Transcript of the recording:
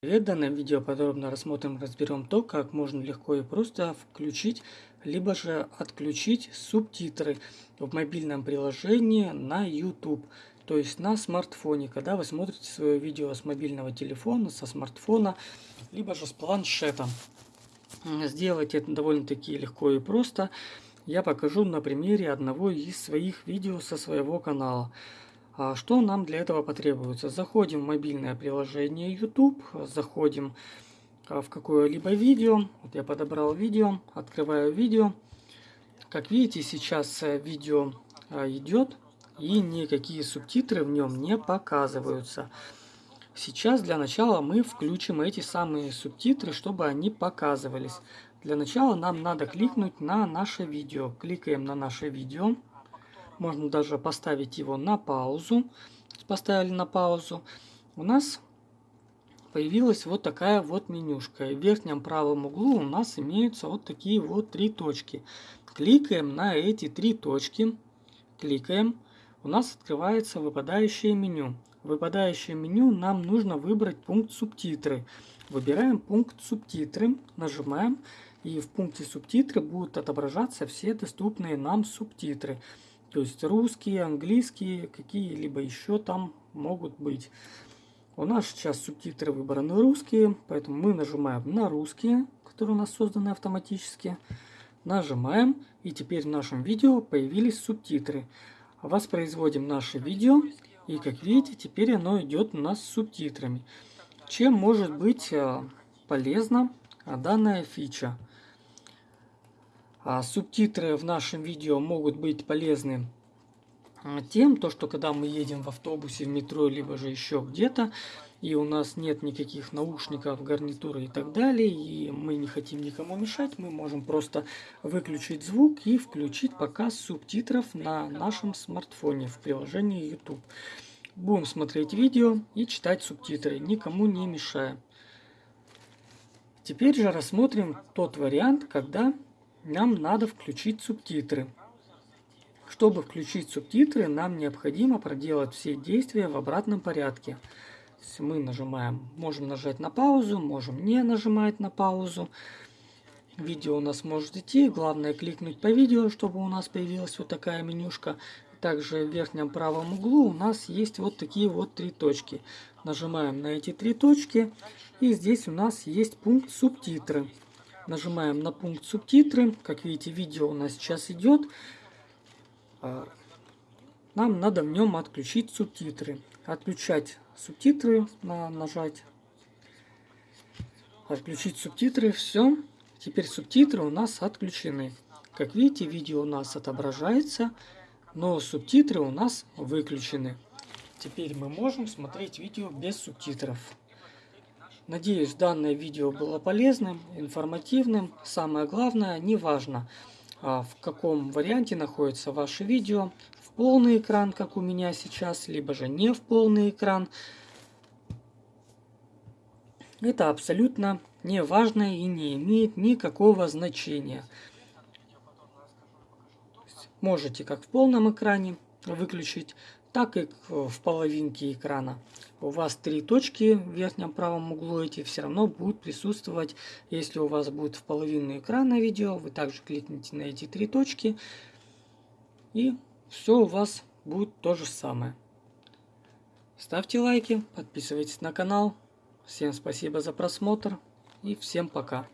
Привет, в данном видео подробно рассмотрим, разберем то, как можно легко и просто включить, либо же отключить субтитры в мобильном приложении на YouTube, то есть на смартфоне, когда вы смотрите свое видео с мобильного телефона, со смартфона, либо же с планшета. Сделать это довольно-таки легко и просто. Я покажу на примере одного из своих видео со своего канала. А что нам для этого потребуется? Заходим в мобильное приложение YouTube, заходим а, в какое-либо видео. Вот я подобрал видео, открываю видео. Как видите, сейчас э, видео а, идет и никакие субтитры в нем не показываются. Сейчас для начала мы включим эти самые субтитры, чтобы они показывались. Для начала нам надо кликнуть на наше видео. Кликаем на наше видео. Можно даже поставить его на паузу. Поставили на паузу. У нас появилась вот такая вот менюшка. В верхнем правом углу у нас имеются вот такие вот три точки. Кликаем на эти три точки. Кликаем. У нас открывается выпадающее меню. Выпадающее меню нам нужно выбрать пункт субтитры. Выбираем пункт субтитры, нажимаем, и в пункте субтитры будут отображаться все доступные нам субтитры. То есть русские, английские, какие-либо еще там могут быть. У нас сейчас субтитры выбраны русские, поэтому мы нажимаем на русские, которые у нас созданы автоматически. Нажимаем, и теперь в нашем видео появились субтитры. Воспроизводим наше видео, и как видите, теперь оно идет у нас с субтитрами. Чем может быть э, полезна данная фича? А субтитры в нашем видео могут быть полезны а, тем, то, что когда мы едем в автобусе, в метро, либо же еще где-то, и у нас нет никаких наушников, гарнитуры и так далее, и мы не хотим никому мешать, мы можем просто выключить звук и включить показ субтитров на нашем смартфоне в приложении YouTube. Будем смотреть видео и читать субтитры, никому не мешая. Теперь же рассмотрим тот вариант, когда нам надо включить субтитры. Чтобы включить субтитры, нам необходимо проделать все действия в обратном порядке. Мы нажимаем, можем нажать на паузу, можем не нажимать на паузу. Видео у нас может идти, главное кликнуть по видео, чтобы у нас появилась вот такая менюшка. Также в верхнем правом углу у нас есть вот такие вот три точки. Нажимаем на эти три точки, и здесь у нас есть пункт субтитры. Нажимаем на пункт субтитры. Как видите, видео у нас сейчас идет. А, нам надо в нем отключить субтитры. Отключать субтитры, на нажать. Отключить субтитры, все. Теперь субтитры у нас отключены. Как видите, видео у нас отображается, но субтитры у нас выключены. Теперь мы можем смотреть видео без субтитров. Надеюсь, данное видео было полезным, информативным. Самое главное, не важно, а, в каком варианте находится ваше видео. В полный экран, как у меня сейчас, либо же не в полный экран. Это абсолютно не важно и не имеет никакого значения. Можете как в полном экране выключить, так и в половинке экрана. У вас три точки в верхнем правом углу, эти все равно будут присутствовать. Если у вас будет в половину экрана видео, вы также кликните на эти три точки. И все у вас будет то же самое. Ставьте лайки, подписывайтесь на канал. Всем спасибо за просмотр и всем пока.